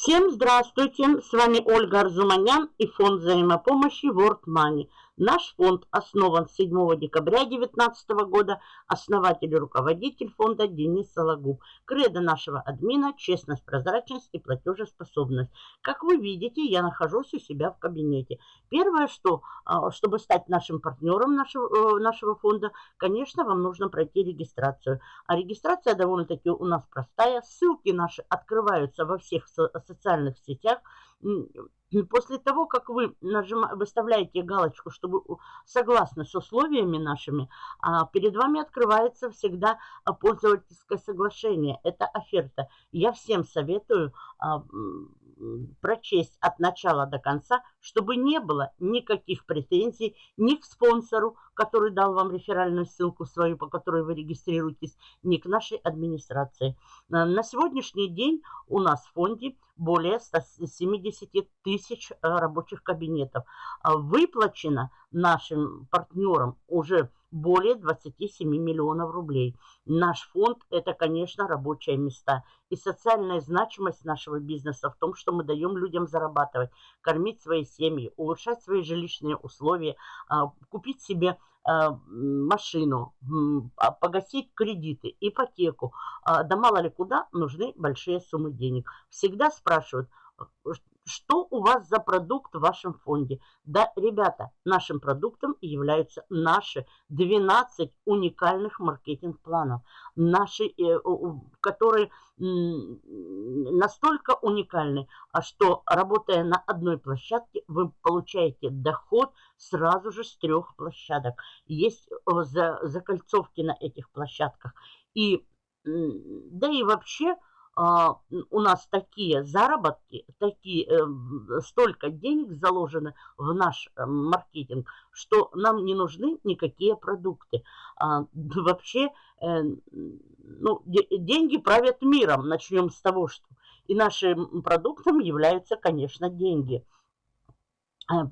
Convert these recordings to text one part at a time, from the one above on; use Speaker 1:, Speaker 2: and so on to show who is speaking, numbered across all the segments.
Speaker 1: Всем здравствуйте! С вами Ольга Арзуманян и фонд взаимопомощи World Money. Наш фонд основан 7 декабря 2019 года. Основатель и руководитель фонда Денис Сологуб. Кредо нашего админа – честность, прозрачность и платежеспособность. Как вы видите, я нахожусь у себя в кабинете. Первое, что, а, чтобы стать нашим партнером нашего, э, нашего фонда, конечно, вам нужно пройти регистрацию. А регистрация довольно-таки у нас простая. Ссылки наши открываются во всех социальных сетях. После того, как вы нажима, выставляете галочку, чтобы согласны с условиями нашими, а, перед вами открывается всегда а, пользовательское соглашение. Это оферта. Я всем советую а, прочесть от начала до конца, чтобы не было никаких претензий ни к спонсору, который дал вам реферальную ссылку свою, по которой вы регистрируетесь, ни к нашей администрации. На сегодняшний день у нас в фонде более 170 тысяч э, рабочих кабинетов. Выплачено нашим партнерам уже более 27 миллионов рублей. Наш фонд – это, конечно, рабочие места. И социальная значимость нашего бизнеса в том, что мы даем людям зарабатывать, кормить свои семьи, улучшать свои жилищные условия, а, купить себе а, машину, а, погасить кредиты, ипотеку. Да мало ли куда нужны большие суммы денег. Всегда спрашивают, что у вас за продукт в вашем фонде? Да, ребята, нашим продуктом являются наши 12 уникальных маркетинг-планов, наши, э, которые настолько уникальны, а что работая на одной площадке, вы получаете доход сразу же с трех площадок. Есть закольцовки на этих площадках. И да и вообще у нас такие заработки, такие, э, столько денег заложено в наш э, маркетинг, что нам не нужны никакие продукты. А, вообще, э, ну, деньги правят миром. Начнем с того, что и нашим продуктом являются, конечно, деньги. А,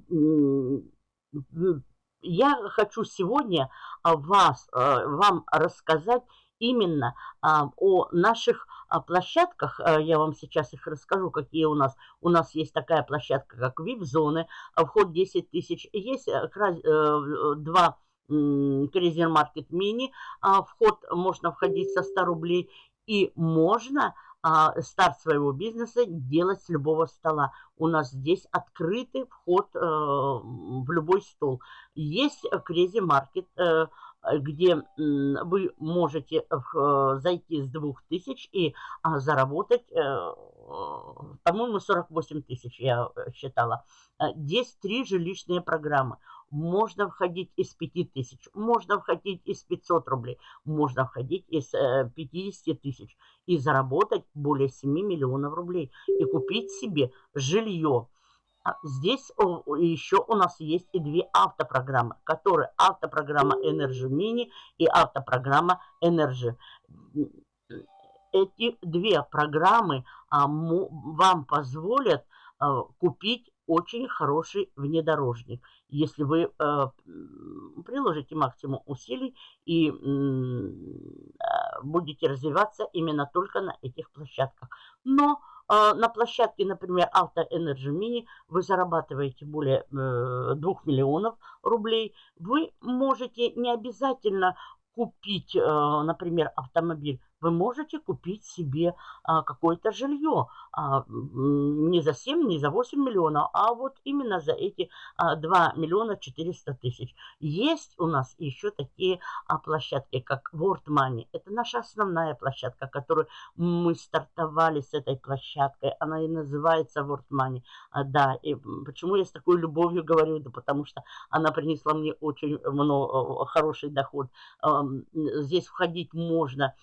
Speaker 1: я хочу сегодня вас, вам рассказать именно о наших площадках, э, я вам сейчас их расскажу, какие у нас. У нас есть такая площадка, как VIP-зоны, а вход 10 тысяч. Есть э, э, два Крейзер Маркет Мини, вход можно входить со 100 рублей. И можно а, старт своего бизнеса делать с любого стола. У нас здесь открытый вход в любой стол. Есть Crazy Market, где вы можете э, зайти с 2000 и а, заработать, э, по-моему, 48 тысяч я э, считала. Здесь три жилищные программы. Можно входить из 5000, можно входить из 500 рублей, можно входить из 50 тысяч и заработать более 7 миллионов рублей и купить себе жилье здесь еще у нас есть и две автопрограммы, которые автопрограмма Energy Mini и автопрограмма Energy. Эти две программы а, вам позволят а, купить очень хороший внедорожник, если вы э, приложите максимум усилий и будете развиваться именно только на этих площадках. Но а, на площадке, например, Auto Energy Mini вы зарабатываете более 2 э, миллионов рублей. Вы можете не обязательно купить, э, например, автомобиль вы можете купить себе а, какое-то жилье а, не за 7, не за 8 миллионов, а вот именно за эти а, 2 миллиона 400 тысяч. Есть у нас еще такие а, площадки, как World Money. Это наша основная площадка, которую мы стартовали с этой площадкой. Она и называется World Money. А, да, и почему я с такой любовью говорю? Да потому что она принесла мне очень много, хороший доход. А, здесь входить можно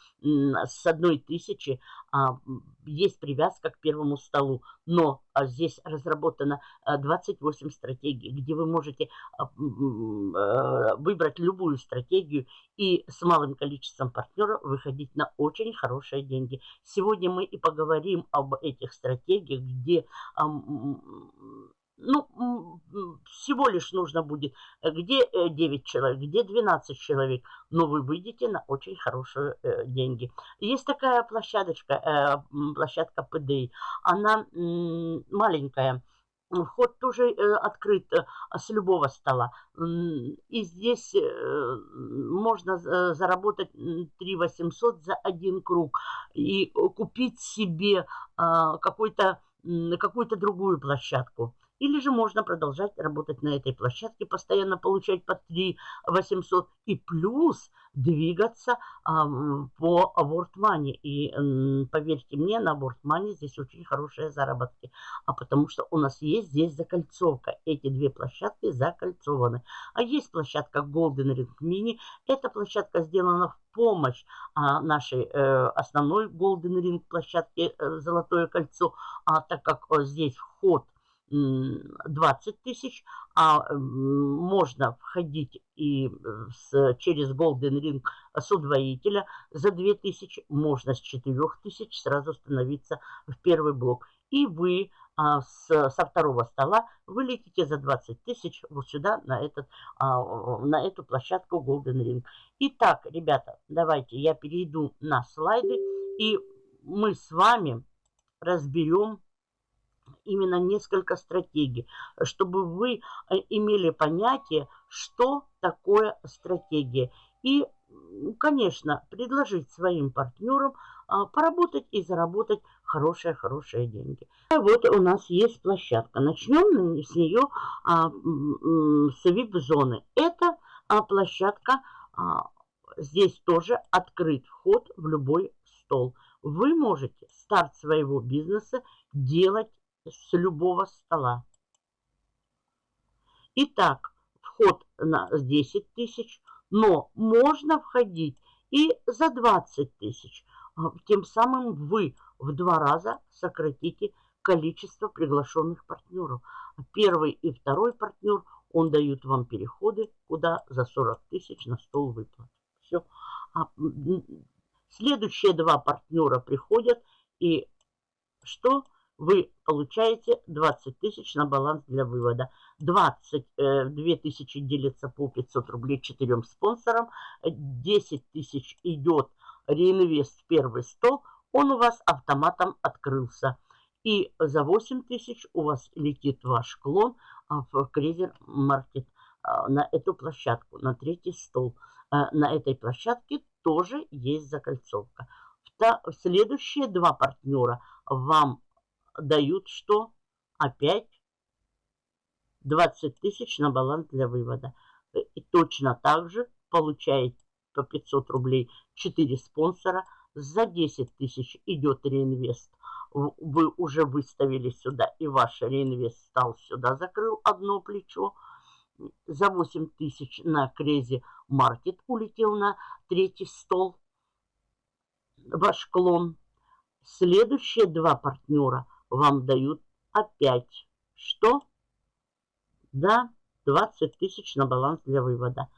Speaker 1: с одной тысячи а, есть привязка к первому столу. Но а, здесь разработано 28 а, стратегий, где вы можете выбрать любую стратегию и с малым количеством партнеров выходить на очень хорошие деньги. Сегодня мы и поговорим об этих стратегиях, где... Ну, всего лишь нужно будет, э, где 9 э, человек, где 12 человек, но вы выйдете на очень хорошие э, деньги. Есть такая площадочка, площадка PDI, она маленькая, Вход тоже открыт с любого стола. И здесь можно заработать 3 800 за один круг и купить себе а, какой-то какую-то другую площадку. Или же можно продолжать работать на этой площадке, постоянно получать по 3 800 и плюс двигаться а, по World Money. И м, поверьте мне, на World Money здесь очень хорошие заработки. А потому что у нас есть здесь закольцовка. Эти две площадки закольцованы. А есть площадка Golden Ring Mini. Эта площадка сделана в помощь а, нашей э, основной Golden Ring площадке э, Золотое кольцо, а так как э, здесь вход 20 тысяч, а можно входить и с, через Golden Ring с удвоителя за 2 тысячи, можно с 4 тысяч сразу становиться в первый блок. И вы а, с, со второго стола вы летите за 20 тысяч вот сюда, на, этот, а, на эту площадку Golden Ring. Итак, ребята, давайте я перейду на слайды, и мы с вами разберем именно несколько стратегий, чтобы вы э, имели понятие, что такое стратегия. И, конечно, предложить своим партнерам а, поработать и заработать хорошие-хорошие деньги. Вот у нас есть площадка. Начнем с нее а, с VIP-зоны. Это а, площадка, здесь тоже открыт вход в любой стол. Вы можете старт своего бизнеса делать с любого стола. Итак, вход на 10 тысяч, но можно входить и за 20 тысяч. А, тем самым вы в два раза сократите количество приглашенных партнеров. Первый и второй партнер, он дают вам переходы, куда за 40 тысяч на стол выплат. Все. А следующие два партнера приходят и что? Вы получаете 20 тысяч на баланс для вывода. 22 э, тысячи делится по 500 рублей четырем спонсорам. 10 тысяч идет реинвест в первый стол. Он у вас автоматом открылся. И за 8 тысяч у вас летит ваш клон а, в Крезер Маркет а, на эту площадку, на третий стол. Э, на этой площадке тоже есть закольцовка. Следующие два партнера вам дают что? Опять 20 тысяч на баланс для вывода. И точно так же получаете по 500 рублей 4 спонсора. За 10 тысяч идет реинвест. Вы уже выставили сюда, и ваш реинвест стал сюда, закрыл одно плечо. За 8 тысяч на Крезе Маркет улетел на третий стол. Ваш клон. Следующие два партнера – вам дают опять что? Да, 20 тысяч на баланс для вывода.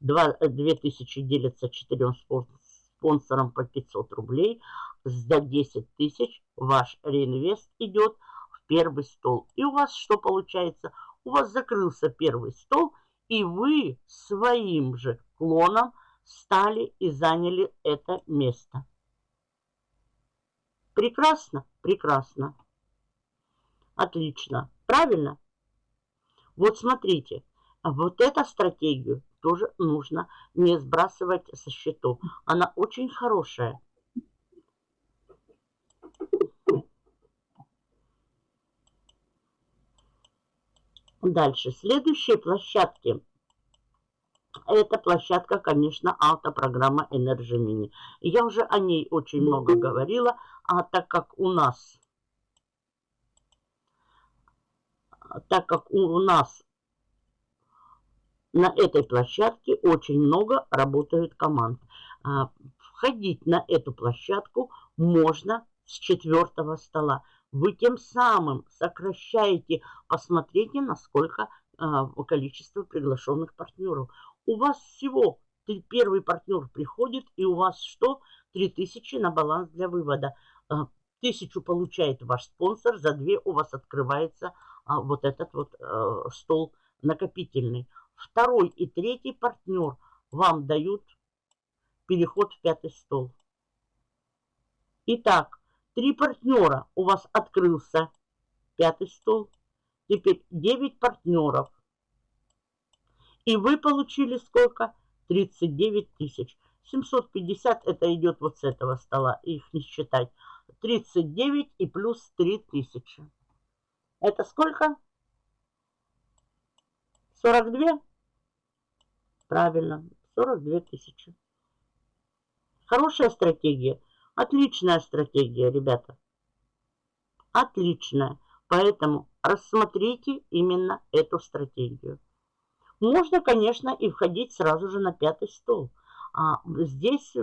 Speaker 1: 2, 2 э, тысячи делятся 4 спонсорам по 500 рублей. За 10 тысяч ваш реинвест идет в первый стол. И у вас что получается? У вас закрылся первый стол, и вы своим же клоном стали и заняли это место. Прекрасно, прекрасно. Отлично. Правильно? Вот смотрите, вот эту стратегию тоже нужно не сбрасывать со счетов. Она очень хорошая. Дальше. Следующие площадки. Это площадка, конечно, автопрограмма Energy Mini. Я уже о ней очень много говорила, а так как у нас так как у нас на этой площадке очень много работают команд. А, входить на эту площадку можно с четвертого стола. Вы тем самым сокращаете, посмотрите, насколько а, количество приглашенных партнеров. У вас всего первый партнер приходит, и у вас что? 3000 на баланс для вывода. А, Тысячу получает ваш спонсор, за две у вас открывается вот этот вот а, стол накопительный. Второй и третий партнер вам дают переход в пятый стол. Итак, три партнера у вас открылся пятый стол. Теперь 9 партнеров. И вы получили сколько? 39 тысяч. 750 это идет вот с этого стола, их не считать. 39 и плюс 3 тысячи. Это сколько? 42? Правильно, 42 тысячи. Хорошая стратегия. Отличная стратегия, ребята. Отличная. Поэтому рассмотрите именно эту стратегию. Можно, конечно, и входить сразу же на пятый стол. А здесь э,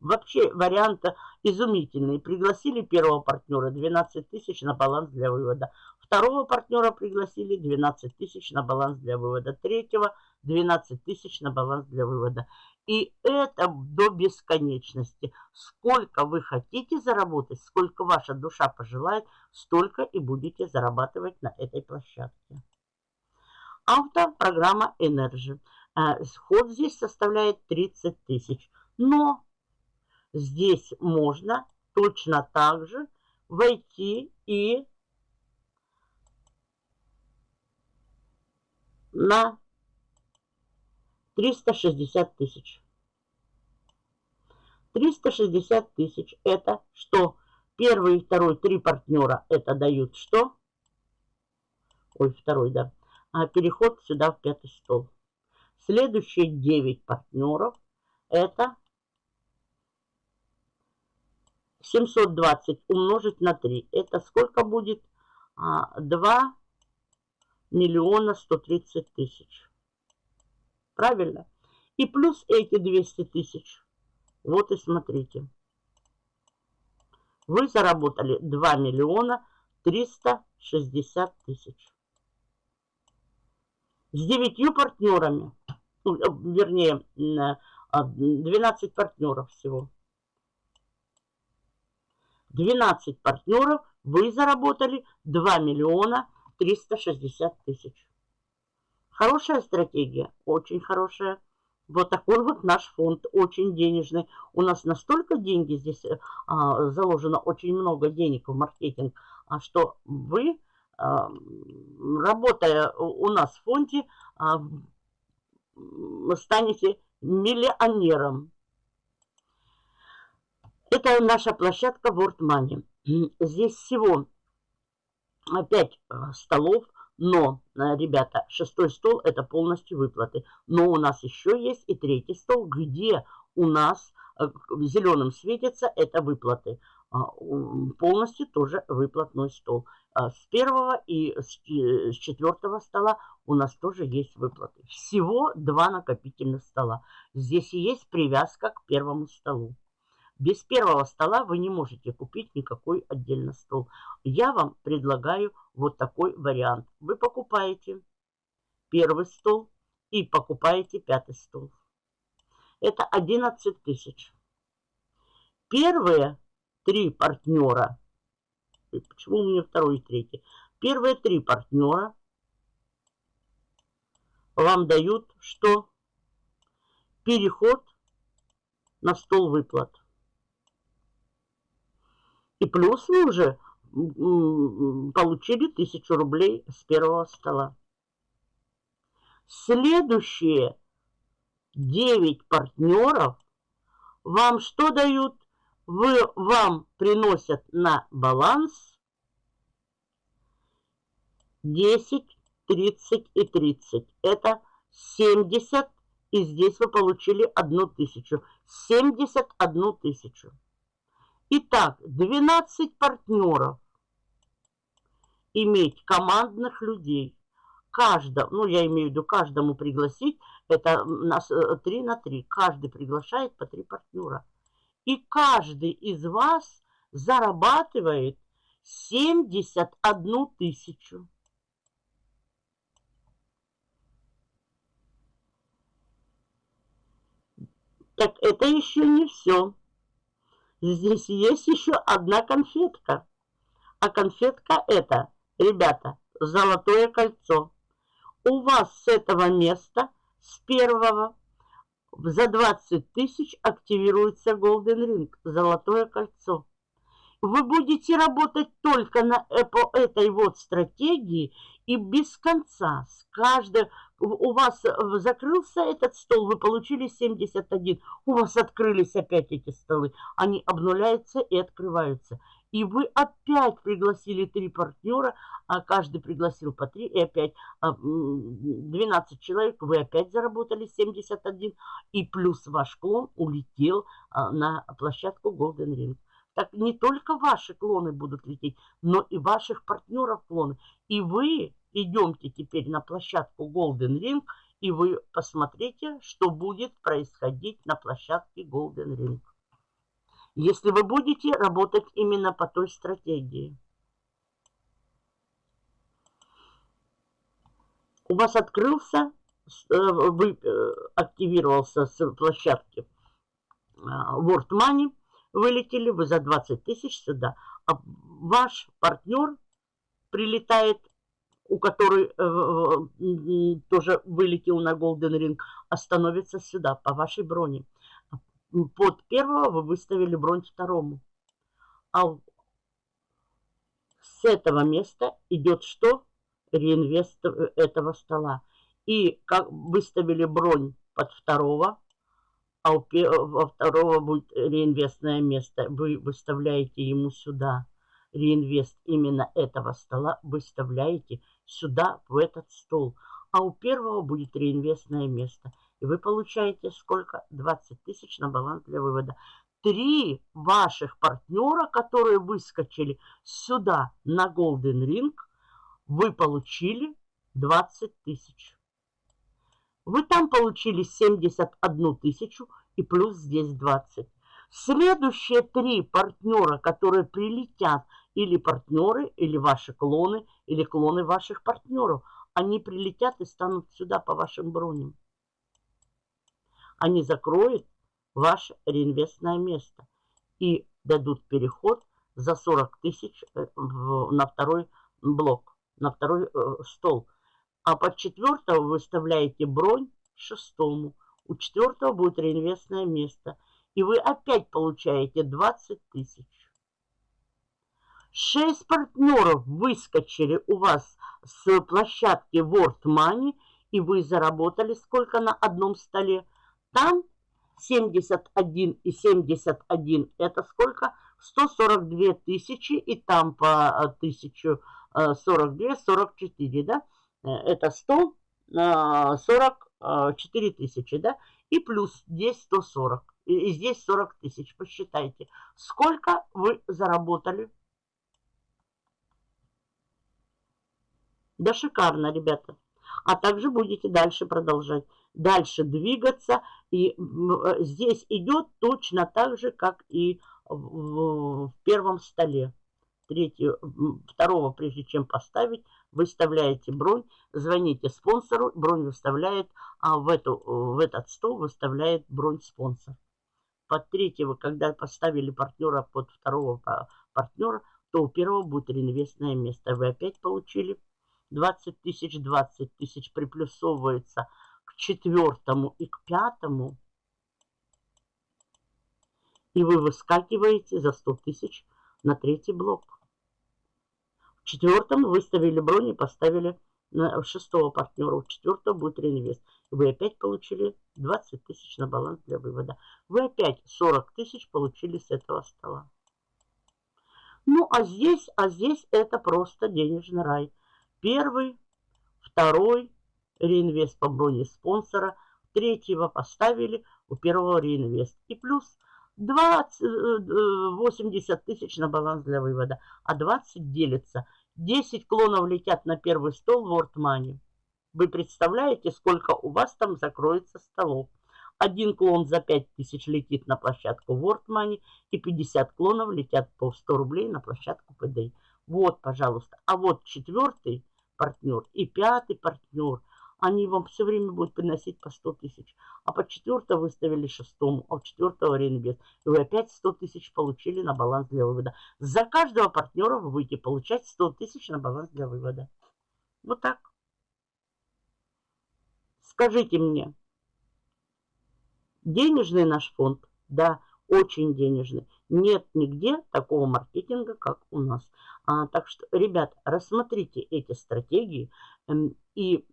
Speaker 1: вообще вариант изумительный. Пригласили первого партнера 12 тысяч на баланс для вывода. Второго партнера пригласили 12 тысяч на баланс для вывода. Третьего 12 тысяч на баланс для вывода. И это до бесконечности. Сколько вы хотите заработать, сколько ваша душа пожелает, столько и будете зарабатывать на этой площадке. Автопрограмма Energy. Ход здесь составляет 30 тысяч. Но здесь можно точно так же войти и на 360 тысяч. 360 тысяч. Это что? Первый второй, три партнера. Это дают что? Ой, второй, да. А переход сюда в пятый стол. Следующие 9 партнеров. Это 720 умножить на 3. Это сколько будет? 2 а, миллиона 130 тысяч. Правильно? И плюс эти 200 тысяч. Вот и смотрите. Вы заработали 2 миллиона 360 тысяч. С девятью партнерами. Э, вернее, 12 а, партнеров всего. 12 партнеров вы заработали 2 миллиона 360 тысяч. Хорошая стратегия, очень хорошая. Вот такой вот наш фонд, очень денежный. У нас настолько деньги здесь а, заложено, очень много денег в маркетинг, а что вы, а, работая у нас в фонде, а, станете миллионером. Это наша площадка World Money. Здесь всего 5 столов, но, э, ребята, шестой стол это полностью выплаты. Но у нас еще есть и третий стол, где у нас э, зеленым светится это выплаты. А, полностью тоже выплатной стол. А, с первого и с четвертого стола у нас тоже есть выплаты. Всего два накопительных стола. Здесь и есть привязка к первому столу. Без первого стола вы не можете купить никакой отдельно стол. Я вам предлагаю вот такой вариант. Вы покупаете первый стол и покупаете пятый стол. Это 11 тысяч. Первые три партнера, почему у меня второй и третий? Первые три партнера вам дают что? Переход на стол выплат. И плюс вы уже получили тысячу рублей с первого стола. Следующие 9 партнеров вам что дают? Вы, вам приносят на баланс 10, 30 и 30. Это 70. И здесь вы получили одну тысячу. 71 тысячу. Итак, 12 партнеров. Иметь командных людей. Каждому, ну я имею в виду каждому пригласить, это у нас 3 э, на 3. Каждый приглашает по 3 партнера. И каждый из вас зарабатывает 71 тысячу. Так это еще не все. здесь есть еще одна конфетка. А конфетка это, ребята, золотое кольцо. У вас с этого места, с первого, за 20 тысяч активируется Golden Ring, золотое кольцо. Вы будете работать только на, по этой вот стратегии и без конца. С каждой, у вас э, закрылся этот стол, вы получили 71. У вас открылись опять эти столы. Они обнуляются и открываются. И вы опять пригласили три партнера, а каждый пригласил по три, и опять 12 а, человек, вы опять заработали 71, и плюс ваш клон улетел а, на площадку Golden Ring. Так не только ваши клоны будут лететь, но и ваших партнеров клоны. И вы идемте теперь на площадку Golden Ring, и вы посмотрите, что будет происходить на площадке Golden Ring. Если вы будете работать именно по той стратегии. У вас открылся, э, вы э, активировался с площадки э, World Money, вылетели вы за 20 тысяч сюда. А ваш партнер прилетает у которой э, тоже вылетел на Golden Ring, остановится сюда по вашей броне. Под первого вы выставили бронь второму. А с этого места идет что? Реинвест этого стола. И как выставили бронь под второго, а у, у второго будет реинвестное место. Вы выставляете ему сюда реинвест именно этого стола, выставляете сюда, в этот стол. А у первого будет реинвестное место. И вы получаете сколько? 20 тысяч на баланс для вывода. Три ваших партнера, которые выскочили сюда на Golden Ring, вы получили 20 тысяч. Вы там получили 71 тысячу и плюс здесь 20. Следующие три партнера, которые прилетят или партнеры, или ваши клоны, или клоны ваших партнеров. Они прилетят и станут сюда по вашим броням. Они закроют ваше реинвестное место и дадут переход за 40 тысяч э, на второй блок, на второй э, стол. А под четвертого вы выставляете бронь шестому. У четвертого будет реинвестное место. И вы опять получаете 20 тысяч. Шесть партнеров выскочили у вас с площадки World Money, и вы заработали сколько на одном столе? Там 71 и 71 это сколько? 142 тысячи, и там по 1042, 44, да? Э, это 100, 44 тысячи, да? И плюс здесь 140, и здесь 40 тысяч. Посчитайте, сколько вы заработали Да шикарно, ребята. А также будете дальше продолжать. Дальше двигаться. И э, здесь идет точно так же, как и в, первом столе. Третьего, второго, прежде чем поставить, выставляете бронь, звоните спонсору, бронь выставляет, а в, эту, в этот стол выставляет бронь спонсор. Под третьего, когда поставили партнера под второго партнера, то у первого будет реинвестное место. Вы опять получили 20 тысяч, 20 тысяч приплюсовывается к четвертому и к пятому, и вы выскакиваете за 100 тысяч на третий блок. В четвертом выставили бронь и поставили на шестого партнера. У четвертого будет реинвест. И вы опять получили 20 тысяч на баланс для вывода. Вы опять 40 тысяч получили с этого стола. Ну, а здесь, а здесь это просто денежный рай. Первый, второй реинвест по броне спонсора, третьего поставили, у первого реинвест. И плюс 20, 80 э, тысяч на баланс для вывода, а 20 делится. 10 клонов летят на первый стол World Money. Вы представляете, сколько у вас там закроется столов? Один клон за 5 тысяч летит на площадку World Money и 50 клонов летят по 100 рублей на площадку PDI. Вот, пожалуйста. А вот четвертый партнер и пятый партнер, они вам все время будут приносить по 100 тысяч. А по четвертому выставили шестому, а в четвертого реинвест. И вы опять 100 тысяч получили на баланс для вывода. За каждого партнера вы будете получать 100 тысяч на баланс для вывода. Вот так. Скажите мне, денежный наш фонд? Да, очень денежный. Нет нигде такого маркетинга, как у нас. А, так что, ребят, рассмотрите эти стратегии эм, и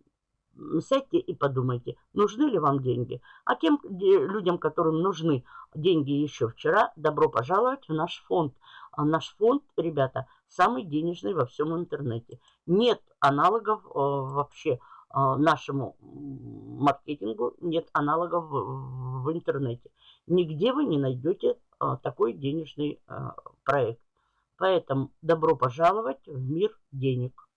Speaker 1: сядьте и подумайте, нужны ли вам деньги. А тем людям, которым нужны деньги еще вчера, добро пожаловать в наш фонд. А наш фонд, ребята, самый денежный во всем интернете. Нет аналогов э, вообще э, нашему маркетингу, нет аналогов в, в интернете. Нигде вы не найдете такой денежный э, проект. Поэтому добро пожаловать в мир денег.